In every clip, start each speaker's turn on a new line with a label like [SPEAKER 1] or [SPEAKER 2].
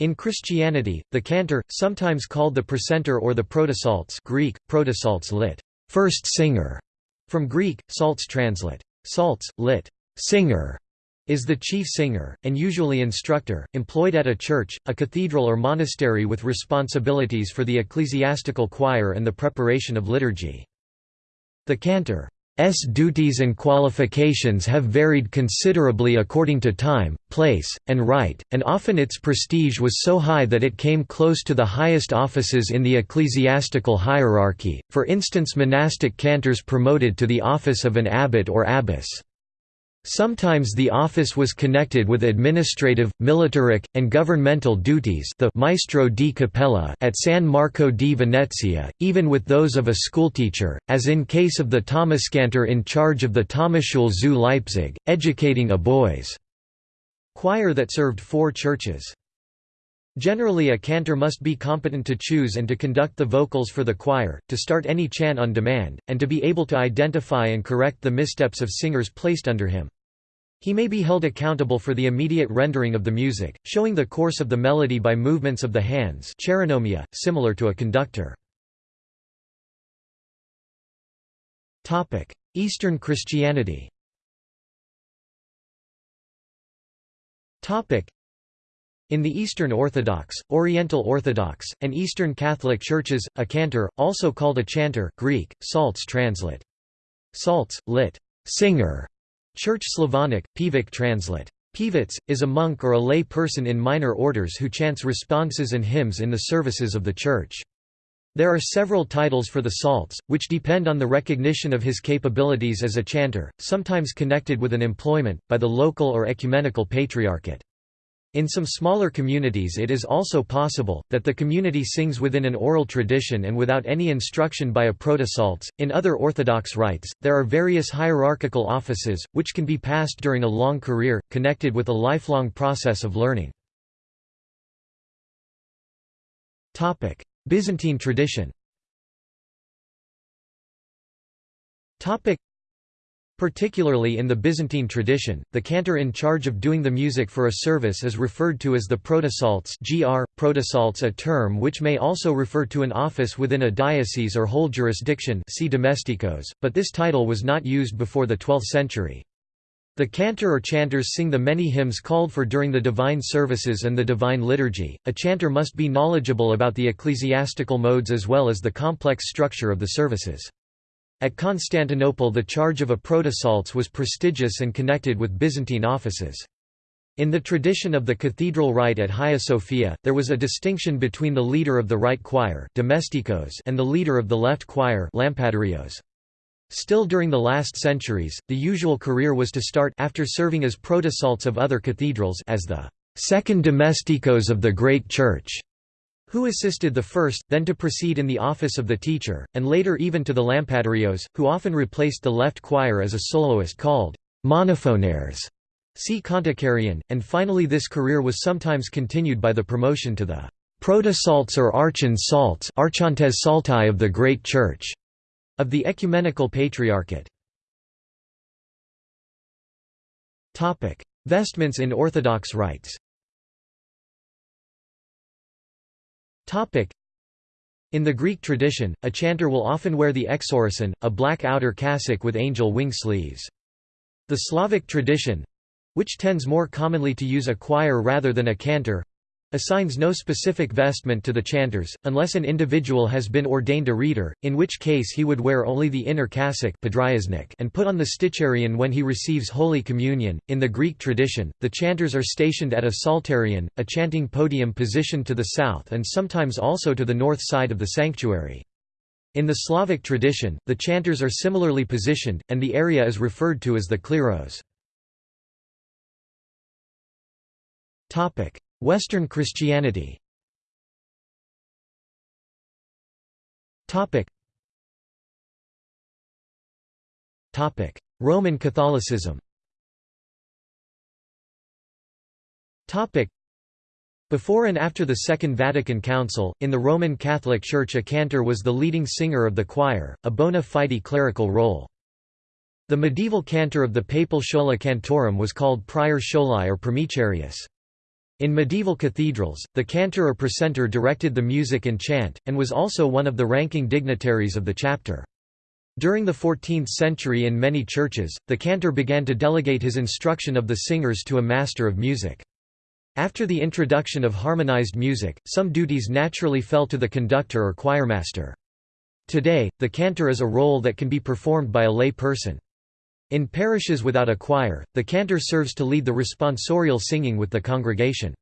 [SPEAKER 1] In Christianity, the cantor, sometimes called the precentor or the protopsaltes Greek, protopsaltes lit. First singer, from Greek, salts translate. Salts, lit. Singer, is the chief singer, and usually instructor, employed at a church, a cathedral or monastery with responsibilities for the ecclesiastical choir and the preparation of liturgy. The cantor S duties and qualifications have varied considerably according to time, place, and rite, and often its prestige was so high that it came close to the highest offices in the ecclesiastical hierarchy, for instance monastic cantors promoted to the office of an abbot or abbess. Sometimes the office was connected with administrative, militaric, and governmental duties the Maestro di Cappella at San Marco di Venezia, even with those of a schoolteacher, as in case of the Thomaskantor in charge of the Thomasschule zu Leipzig, educating a boys' choir that served four churches. Generally a cantor must be competent to choose and to conduct the vocals for the choir, to start any chant on demand, and to be able to identify and correct the missteps of singers placed under him. He may be held accountable for the immediate rendering of the music, showing the course of the melody by movements of the hands chironomia, similar to a conductor. Eastern Christianity in the Eastern Orthodox, Oriental Orthodox, and Eastern Catholic churches, a cantor, also called a chanter Greek, salts translate. Salts, lit. Singer. Church Slavonic, Pivik translate. Pivets, is a monk or a lay person in minor orders who chants responses and hymns in the services of the church. There are several titles for the salts, which depend on the recognition of his capabilities as a chanter, sometimes connected with an employment, by the local or ecumenical patriarchate. In some smaller communities it is also possible, that the community sings within an oral tradition and without any instruction by a protosalts. In other Orthodox rites, there are various hierarchical offices, which can be passed during a long career, connected with a lifelong process of learning. Byzantine tradition Particularly in the Byzantine tradition, the cantor in charge of doing the music for a service is referred to as the protosalts gr, protosalts a term which may also refer to an office within a diocese or whole jurisdiction see domestikos, but this title was not used before the 12th century. The cantor or chanters sing the many hymns called for during the divine services and the divine liturgy. A chanter must be knowledgeable about the ecclesiastical modes as well as the complex structure of the services. At Constantinople the charge of a protosalts was prestigious and connected with Byzantine offices. In the tradition of the cathedral rite at Hagia Sophia, there was a distinction between the leader of the right choir domestikos and the leader of the left choir lampadarios. Still during the last centuries, the usual career was to start after serving as protosalts of other cathedrals as the second domestikos of the great church who assisted the first, then to proceed in the office of the teacher, and later even to the lampadarios, who often replaced the left choir as a soloist called monophonaires. See Kontakarion, and finally this career was sometimes continued by the promotion to the protosalts or archon salts archontes saltai of the great church of the ecumenical patriarchate. Vestments in Orthodox rites In the Greek tradition, a chanter will often wear the exorasson, a black outer cassock with angel wing sleeves. The Slavic tradition—which tends more commonly to use a choir rather than a cantor, assigns no specific vestment to the chanters, unless an individual has been ordained a reader, in which case he would wear only the inner cassock and put on the sticharion when he receives Holy Communion. In the Greek tradition, the chanters are stationed at a psalterion, a chanting podium positioned to the south and sometimes also to the north side of the sanctuary. In the Slavic tradition, the chanters are similarly positioned, and the area is referred to as the kleros. Western Christianity. Roman Catholicism. Before and after the Second Vatican Council, in the Roman Catholic Church a cantor was the leading singer of the choir, a bona fide clerical role. The medieval cantor of the papal schola cantorum was called prior scholae or primicerius. In medieval cathedrals, the cantor or precentor directed the music and chant, and was also one of the ranking dignitaries of the chapter. During the 14th century in many churches, the cantor began to delegate his instruction of the singers to a master of music. After the introduction of harmonized music, some duties naturally fell to the conductor or choirmaster. Today, the cantor is a role that can be performed by a lay person. In parishes without a choir, the cantor serves to lead the responsorial singing with the congregation.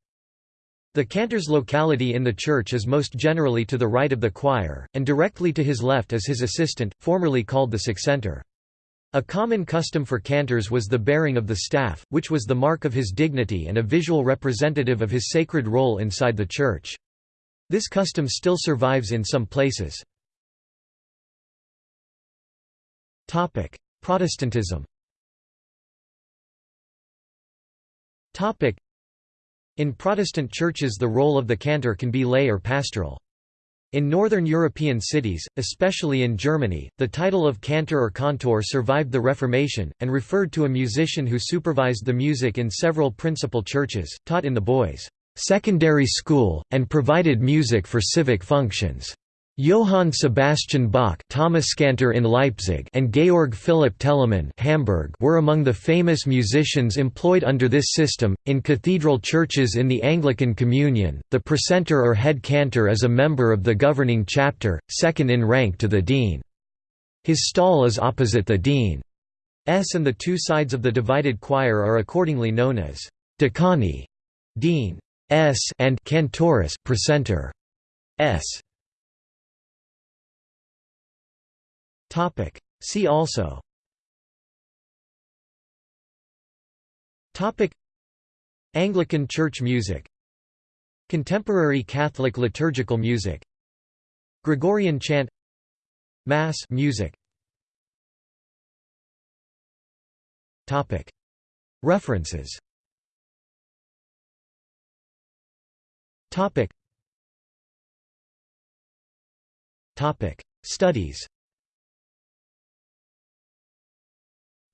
[SPEAKER 1] The cantor's locality in the church is most generally to the right of the choir, and directly to his left is his assistant, formerly called the succentor. A common custom for cantors was the bearing of the staff, which was the mark of his dignity and a visual representative of his sacred role inside the church. This custom still survives in some places. Protestantism In Protestant churches the role of the cantor can be lay or pastoral. In northern European cities, especially in Germany, the title of cantor or Kantor survived the Reformation, and referred to a musician who supervised the music in several principal churches, taught in the boys' secondary school, and provided music for civic functions. Johann Sebastian Bach Thomaskantor in Leipzig and Georg Philipp Telemann Hamburg were among the famous musicians employed under this system. In cathedral churches in the Anglican Communion, the precentor or head cantor is a member of the governing chapter, second in rank to the dean. His stall is opposite the dean's and the two sides of the divided choir are accordingly known as decani, dean s and cantoris, precentor s. Topic. See also. Topic. Anglican church music. Contemporary Catholic liturgical music. Gregorian chant. Mass music. Topic. References. Topic. Topic. Studies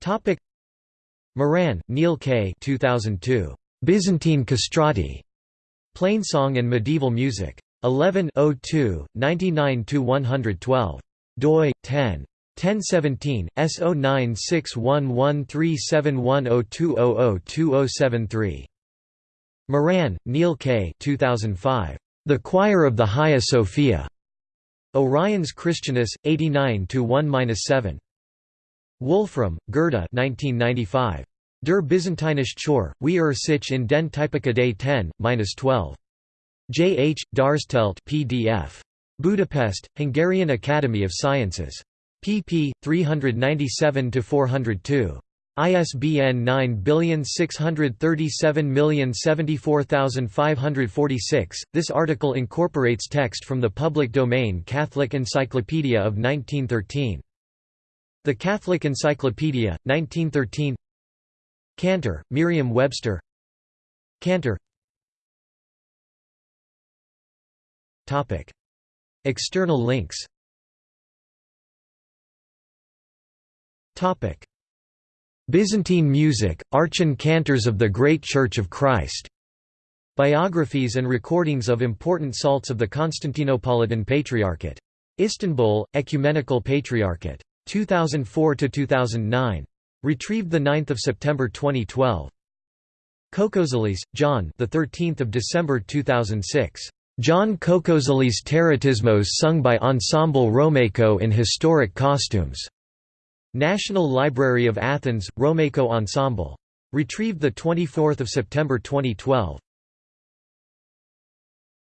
[SPEAKER 1] Topic Moran, Neil K. 2002. Byzantine castrati. Plainsong and Medieval Music. 11 02, 99–112. doi, 10. 1017, S0961137102002073. Moran, Neil K. 2005. The Choir of the Hagia Sophia. Oriens Christianus, 89–1–7. Wolfram, Gerda 1995. Der Byzantinische Chor, wie er sich in den Typica Day 10, 12. J. H. Darstelt PDF. Budapest, Hungarian Academy of Sciences. pp. 397–402. ISBN 9637074,546. This article incorporates text from the public domain Catholic Encyclopedia of 1913. The Catholic Encyclopedia, 1913 Cantor, Merriam-Webster Cantor External links Byzantine music, Archon cantors of the Great Church of Christ. Biographies and recordings of important salts of the Constantinopolitan Patriarchate. Istanbul, Ecumenical Patriarchate. 2004–2009. Retrieved 9 September 2012. Koukouzelis, John the 13th of December 2006. John Koukouzelis Teratismos sung by Ensemble Romeco in historic costumes. National Library of Athens, Romeco Ensemble. Retrieved the 24 September 2012.